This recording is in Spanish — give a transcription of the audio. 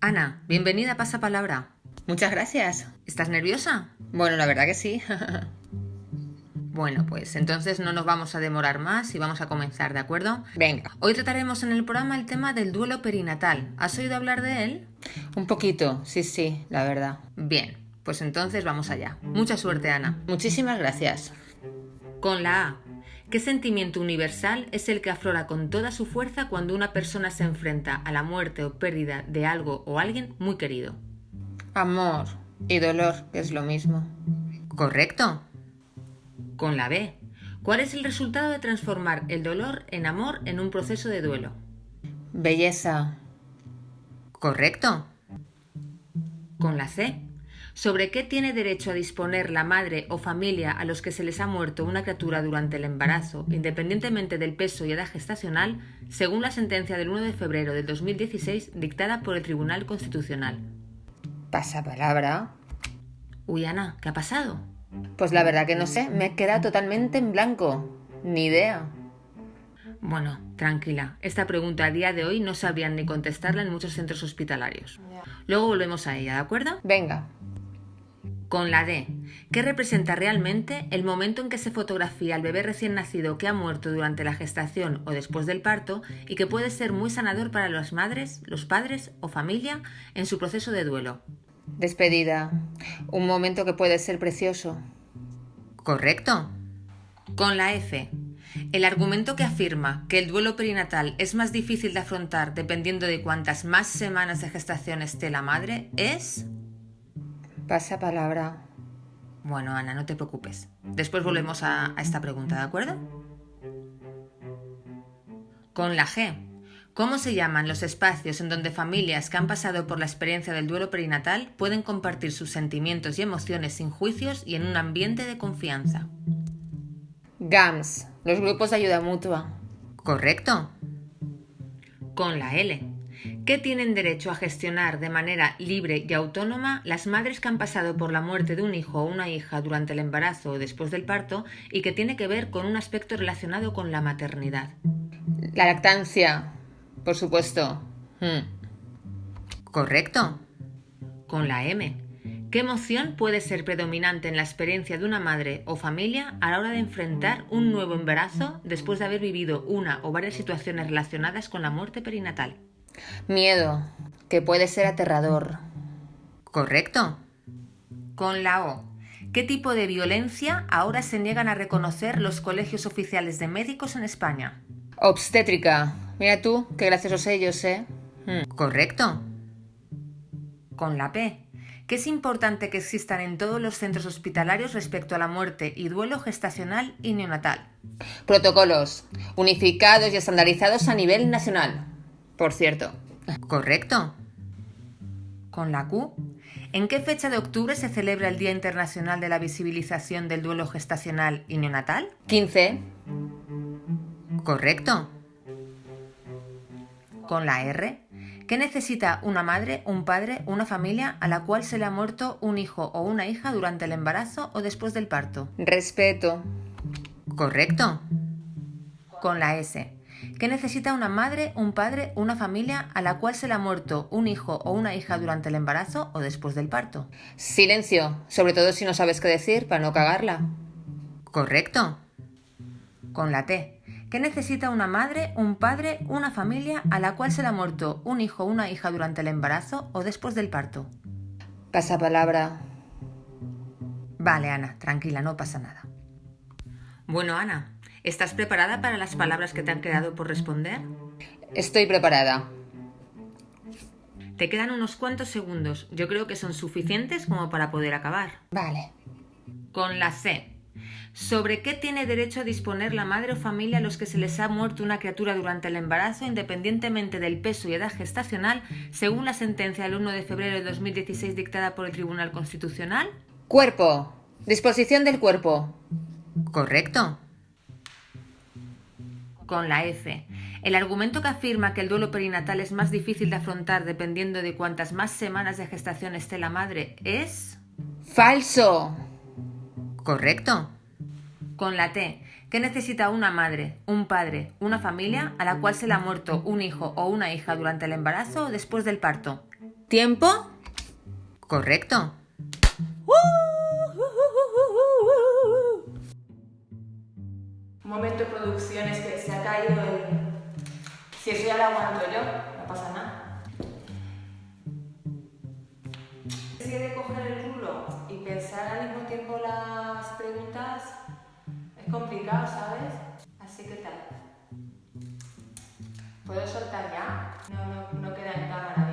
Ana, bienvenida a Pasapalabra. Muchas gracias. ¿Estás nerviosa? Bueno, la verdad que sí. Bueno, pues entonces no nos vamos a demorar más y vamos a comenzar, ¿de acuerdo? Venga. Hoy trataremos en el programa el tema del duelo perinatal. ¿Has oído hablar de él? Un poquito, sí, sí, la verdad. Bien, pues entonces vamos allá. Mucha suerte, Ana. Muchísimas gracias. Con la A. ¿Qué sentimiento universal es el que aflora con toda su fuerza cuando una persona se enfrenta a la muerte o pérdida de algo o alguien muy querido? Amor y dolor, que es lo mismo. Correcto. Con la B. ¿Cuál es el resultado de transformar el dolor en amor en un proceso de duelo? Belleza. Correcto. Con la C. ¿Sobre qué tiene derecho a disponer la madre o familia a los que se les ha muerto una criatura durante el embarazo, independientemente del peso y edad gestacional, según la sentencia del 1 de febrero del 2016 dictada por el Tribunal Constitucional? Pasa palabra. Uy, Ana, ¿qué ha pasado? Pues la verdad que no sé, me he quedado totalmente en blanco. Ni idea. Bueno, tranquila. Esta pregunta a día de hoy no sabrían ni contestarla en muchos centros hospitalarios. Luego volvemos a ella, ¿de acuerdo? Venga. Con la D. ¿Qué representa realmente el momento en que se fotografía al bebé recién nacido que ha muerto durante la gestación o después del parto y que puede ser muy sanador para las madres, los padres o familia en su proceso de duelo? Despedida. Un momento que puede ser precioso. Correcto. Con la F. El argumento que afirma que el duelo perinatal es más difícil de afrontar dependiendo de cuántas más semanas de gestación esté la madre es... Pasa palabra. Bueno, Ana, no te preocupes. Después volvemos a, a esta pregunta, ¿de acuerdo? Con la G. ¿Cómo se llaman los espacios en donde familias que han pasado por la experiencia del duelo perinatal pueden compartir sus sentimientos y emociones sin juicios y en un ambiente de confianza? GAMS, los grupos de ayuda mutua. Correcto. Con la L. ¿Qué tienen derecho a gestionar de manera libre y autónoma las madres que han pasado por la muerte de un hijo o una hija durante el embarazo o después del parto y que tiene que ver con un aspecto relacionado con la maternidad? La lactancia, por supuesto. Hmm. Correcto. Con la M. ¿Qué emoción puede ser predominante en la experiencia de una madre o familia a la hora de enfrentar un nuevo embarazo después de haber vivido una o varias situaciones relacionadas con la muerte perinatal? Miedo, que puede ser aterrador. Correcto. Con la O. ¿Qué tipo de violencia ahora se niegan a reconocer los colegios oficiales de médicos en España? Obstétrica. Mira tú, qué graciosos ellos, ¿eh? Hmm. Correcto. Con la P. ¿Qué es importante que existan en todos los centros hospitalarios respecto a la muerte y duelo gestacional y neonatal? Protocolos, unificados y estandarizados a nivel nacional. Por cierto. Correcto. Con la Q. ¿En qué fecha de octubre se celebra el Día Internacional de la Visibilización del Duelo Gestacional y Neonatal? 15. Correcto. Con la R. ¿Qué necesita una madre, un padre, una familia a la cual se le ha muerto un hijo o una hija durante el embarazo o después del parto? Respeto. Correcto. Con la S. ¿Qué necesita una madre, un padre, una familia a la cual se le ha muerto un hijo o una hija durante el embarazo o después del parto? Silencio, sobre todo si no sabes qué decir para no cagarla. Correcto. Con la T. ¿Qué necesita una madre, un padre, una familia a la cual se le ha muerto un hijo o una hija durante el embarazo o después del parto? Pasa palabra. Vale, Ana, tranquila, no pasa nada. Bueno, Ana, ¿estás preparada para las palabras que te han quedado por responder? Estoy preparada. Te quedan unos cuantos segundos. Yo creo que son suficientes como para poder acabar. Vale. Con la C. ¿Sobre qué tiene derecho a disponer la madre o familia a los que se les ha muerto una criatura durante el embarazo, independientemente del peso y edad gestacional, según la sentencia del 1 de febrero de 2016 dictada por el Tribunal Constitucional? Cuerpo. Disposición del cuerpo. Correcto. Con la F. El argumento que afirma que el duelo perinatal es más difícil de afrontar dependiendo de cuántas más semanas de gestación esté la madre es... Falso. Correcto. Con la T. ¿Qué necesita una madre, un padre, una familia a la cual se le ha muerto un hijo o una hija durante el embarazo o después del parto? ¿Tiempo? Correcto. Momento, producciones, que se ha caído el... Si eso ya lo aguanto yo, no pasa nada. Si de coger el rulo y pensar al mismo tiempo las preguntas, es complicado, ¿sabes? Así que tal. ¿Puedo soltar ya? No, no, no queda en cámara.